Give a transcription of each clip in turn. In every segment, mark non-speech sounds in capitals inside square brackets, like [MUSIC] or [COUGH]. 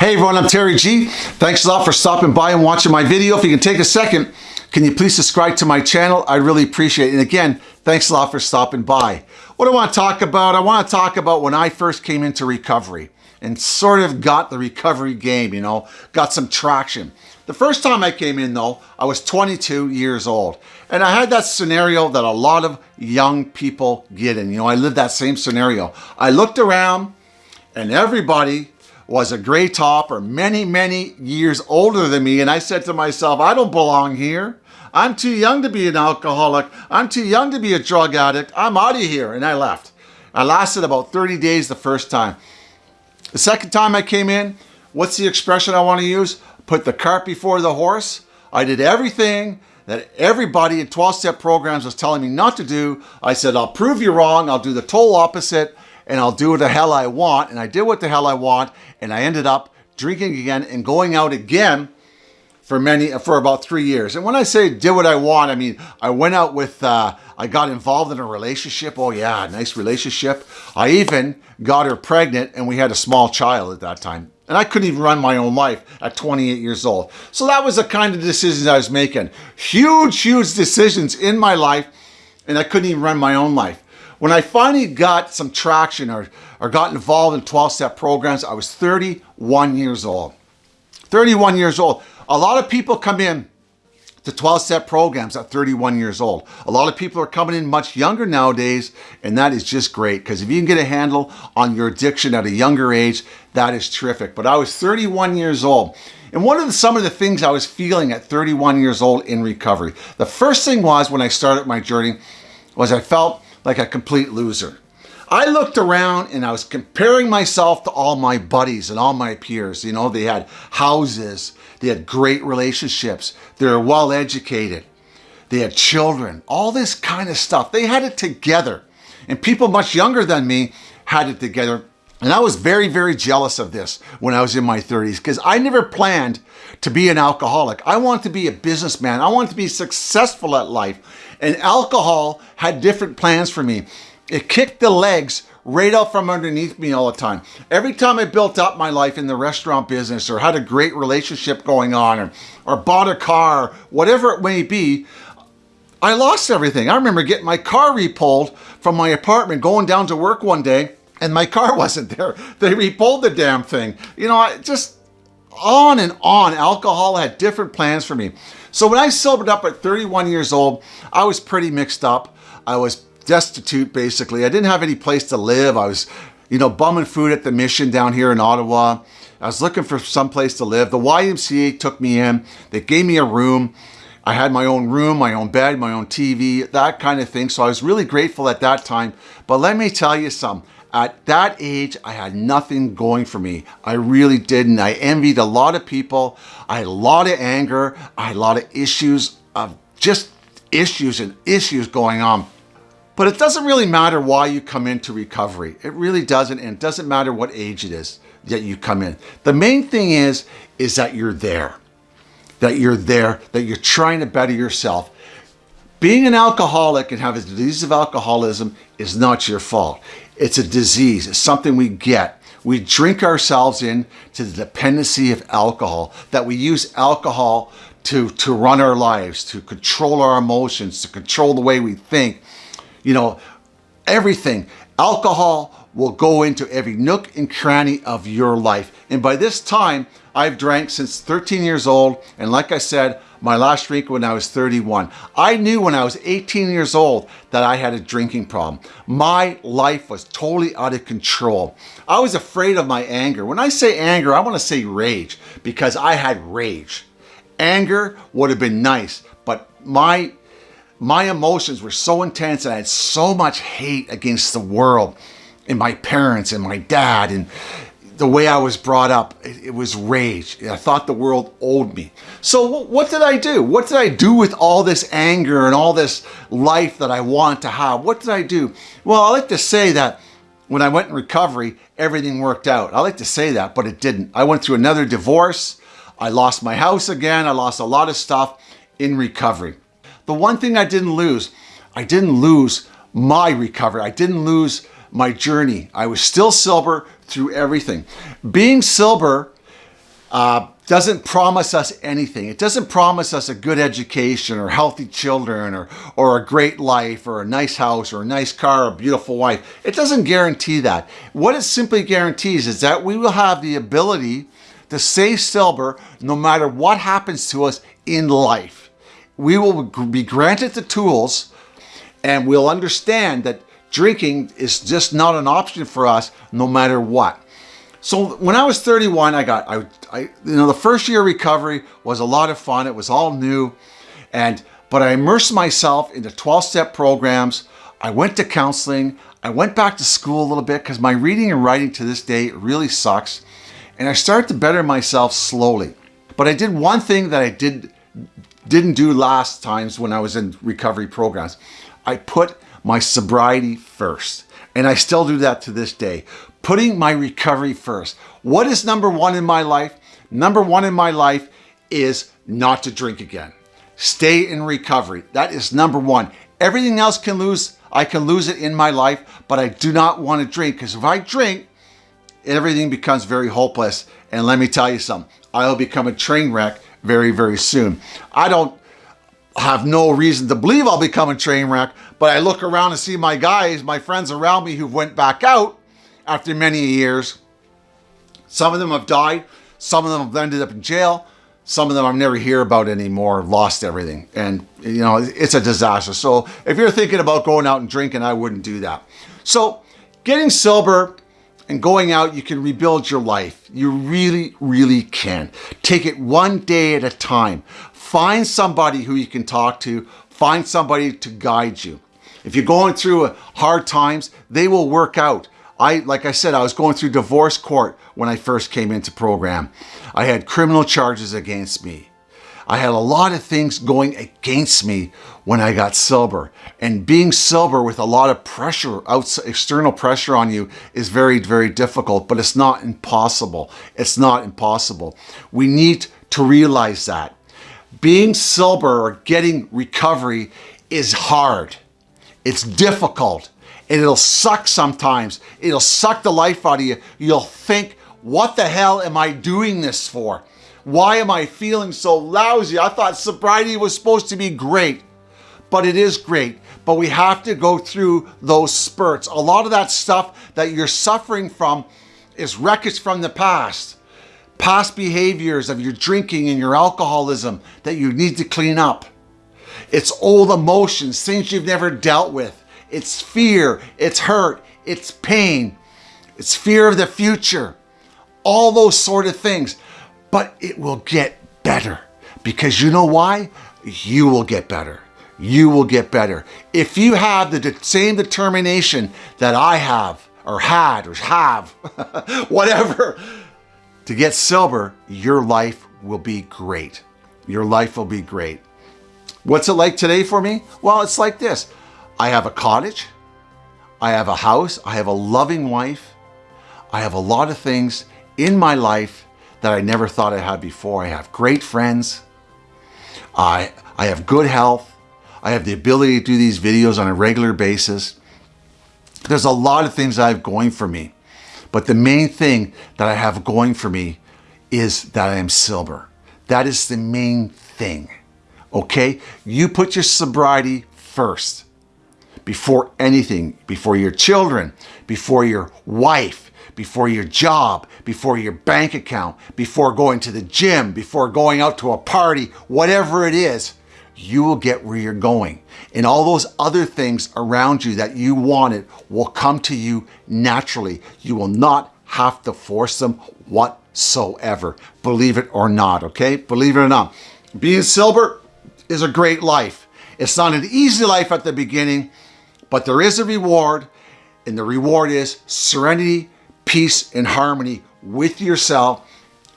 Hey everyone, I'm Terry G. Thanks a lot for stopping by and watching my video. If you can take a second, can you please subscribe to my channel? I really appreciate it. And again, thanks a lot for stopping by. What I want to talk about, I want to talk about when I first came into recovery and sort of got the recovery game, you know, got some traction. The first time I came in though, I was 22 years old. And I had that scenario that a lot of young people get in. You know, I lived that same scenario. I looked around and everybody was a gray top or many, many years older than me. And I said to myself, I don't belong here. I'm too young to be an alcoholic. I'm too young to be a drug addict. I'm out of here. And I left. I lasted about 30 days the first time. The second time I came in, what's the expression I want to use? Put the cart before the horse. I did everything that everybody in 12-step programs was telling me not to do. I said, I'll prove you wrong. I'll do the total opposite and I'll do what the hell I want. And I did what the hell I want. And I ended up drinking again and going out again for many, for about three years. And when I say did what I want, I mean, I went out with, uh, I got involved in a relationship. Oh yeah, nice relationship. I even got her pregnant and we had a small child at that time. And I couldn't even run my own life at 28 years old. So that was the kind of decisions I was making. Huge, huge decisions in my life. And I couldn't even run my own life. When I finally got some traction or, or got involved in 12-step programs, I was 31 years old. 31 years old. A lot of people come in to 12-step programs at 31 years old. A lot of people are coming in much younger nowadays, and that is just great because if you can get a handle on your addiction at a younger age, that is terrific. But I was 31 years old. And one of the, some of the things I was feeling at 31 years old in recovery, the first thing was when I started my journey was I felt like a complete loser. I looked around and I was comparing myself to all my buddies and all my peers. You know, they had houses, they had great relationships, they were well educated, they had children, all this kind of stuff. They had it together. And people much younger than me had it together. And I was very, very jealous of this when I was in my 30s because I never planned to be an alcoholic. I wanted to be a businessman. I wanted to be successful at life. And alcohol had different plans for me. It kicked the legs right out from underneath me all the time. Every time I built up my life in the restaurant business or had a great relationship going on or, or bought a car, whatever it may be, I lost everything. I remember getting my car repulled from my apartment, going down to work one day, and my car [LAUGHS] wasn't there. They repulled the damn thing. You know, I just on and on. Alcohol had different plans for me. So when I sobered up at 31 years old, I was pretty mixed up. I was destitute, basically. I didn't have any place to live. I was, you know, bumming food at the mission down here in Ottawa. I was looking for some place to live. The YMCA took me in. They gave me a room. I had my own room, my own bed, my own TV, that kind of thing. So I was really grateful at that time. But let me tell you something. At that age, I had nothing going for me. I really didn't. I envied a lot of people. I had a lot of anger. I had a lot of issues of just issues and issues going on. But it doesn't really matter why you come into recovery. It really doesn't. And it doesn't matter what age it is that you come in. The main thing is, is that you're there. That you're there, that you're trying to better yourself. Being an alcoholic and having a disease of alcoholism is not your fault. It's a disease. It's something we get. We drink ourselves in to the dependency of alcohol, that we use alcohol to, to run our lives, to control our emotions, to control the way we think. You know, everything. Alcohol will go into every nook and cranny of your life. And by this time, I've drank since 13 years old. And like I said, my last drink when I was 31. I knew when I was 18 years old that I had a drinking problem. My life was totally out of control. I was afraid of my anger. When I say anger, I want to say rage because I had rage. Anger would have been nice, but my my emotions were so intense and I had so much hate against the world and my parents and my dad and the way I was brought up, it, it, was rage. I thought the world owed me. So what did I do? What did I do with all this anger and all this life that I want to have? What did I do? Well, I like to say that when I went in recovery, everything worked out. I like to say that, but it didn't. I went through another divorce. I lost my house again. I lost a lot of stuff in recovery. The one thing I didn't lose, I didn't lose my recovery. I didn't lose my journey. I was still sober through everything. Being sober uh, doesn't promise us anything. It doesn't promise us a good education or healthy children or, or a great life or a nice house or a nice car or a beautiful wife. It doesn't guarantee that. What it simply guarantees is that we will have the ability to stay sober no matter what happens to us in life. We will be granted the tools and we'll understand that drinking is just not an option for us no matter what. So when I was 31, I got, I, I, you know, the first year recovery was a lot of fun. It was all new. And, but I immersed myself into 12 step programs. I went to counseling. I went back to school a little bit because my reading and writing to this day really sucks. And I started to better myself slowly. But I did one thing that I did, didn't do last times when I was in recovery programs. I put my sobriety first. And I still do that to this day putting my recovery first. What is number one in my life? Number one in my life is not to drink again. Stay in recovery. That is number one. Everything else can lose. I can lose it in my life, but I do not want to drink because if I drink, everything becomes very hopeless. And let me tell you something, I'll become a train wreck very, very soon. I don't have no reason to believe I'll become a train wreck, but I look around and see my guys, my friends around me who went back out after many years. Some of them have died. Some of them have ended up in jail. Some of them I never hear about anymore, lost everything. And, you know, it's a disaster. So if you're thinking about going out and drinking, I wouldn't do that. So getting sober and going out, you can rebuild your life. You really, really can. Take it one day at a time. Find somebody who you can talk to. Find somebody to guide you. If you're going through uh, hard times, they will work out. I, like I said, I was going through divorce court when I first came into program. I had criminal charges against me. I had a lot of things going against me when I got sober. And being sober with a lot of pressure, outside, external pressure on you is very, very difficult, but it's not impossible. It's not impossible. We need to realize that. Being sober or getting recovery is hard. It's difficult and it'll suck sometimes. It'll suck the life out of you. You'll think, what the hell am I doing this for? Why am I feeling so lousy? I thought sobriety was supposed to be great, but it is great. But we have to go through those spurts. A lot of that stuff that you're suffering from is wreckage from the past. Past behaviors of your drinking and your alcoholism that you need to clean up. It's old emotions, things you've never dealt with it's fear, it's hurt, it's pain, it's fear of the future, all those sort of things. But it will get better because you know why? You will get better. You will get better. If you have the same determination that I have or had or have, [LAUGHS] whatever, to get sober, your life will be great. Your life will be great. What's it like today for me? Well, it's like this. I have a cottage. I have a house. I have a loving wife. I have a lot of things in my life that I never thought I had before. I have great friends. I, I have good health. I have the ability to do these videos on a regular basis. There's a lot of things I have going for me. But the main thing that I have going for me is that I am sober. That is the main thing. Okay? You put your sobriety first before anything, before your children, before your wife, before your job, before your bank account, before going to the gym, before going out to a party, whatever it is, you will get where you're going. And all those other things around you that you wanted will come to you naturally. You will not have to force them whatsoever. Believe it or not, okay? Believe it or not. Being sober is a great life. It's not an easy life at the beginning, but there is a reward, and the reward is serenity, peace, and harmony with yourself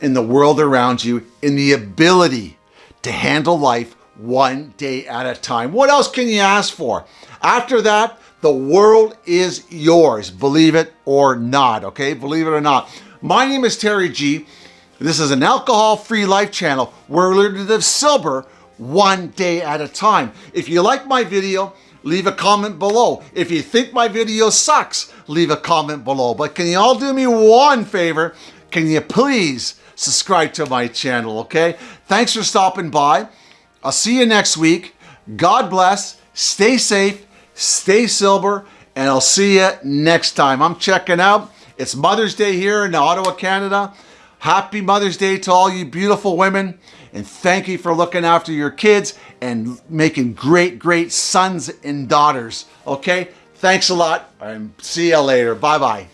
in the world around you, in the ability to handle life one day at a time. What else can you ask for? After that, the world is yours, believe it or not, okay? Believe it or not. My name is Terry G. This is an alcohol-free life channel where we learn to live sober one day at a time. If you like my video, leave a comment below. If you think my video sucks, leave a comment below. But can you all do me one favor? Can you please subscribe to my channel, okay? Thanks for stopping by. I'll see you next week. God bless. Stay safe. Stay silver. And I'll see you next time. I'm checking out. It's Mother's Day here in Ottawa, Canada. Happy Mother's Day to all you beautiful women. And thank you for looking after your kids and making great, great sons and daughters. Okay? Thanks a lot. And see you later. Bye bye.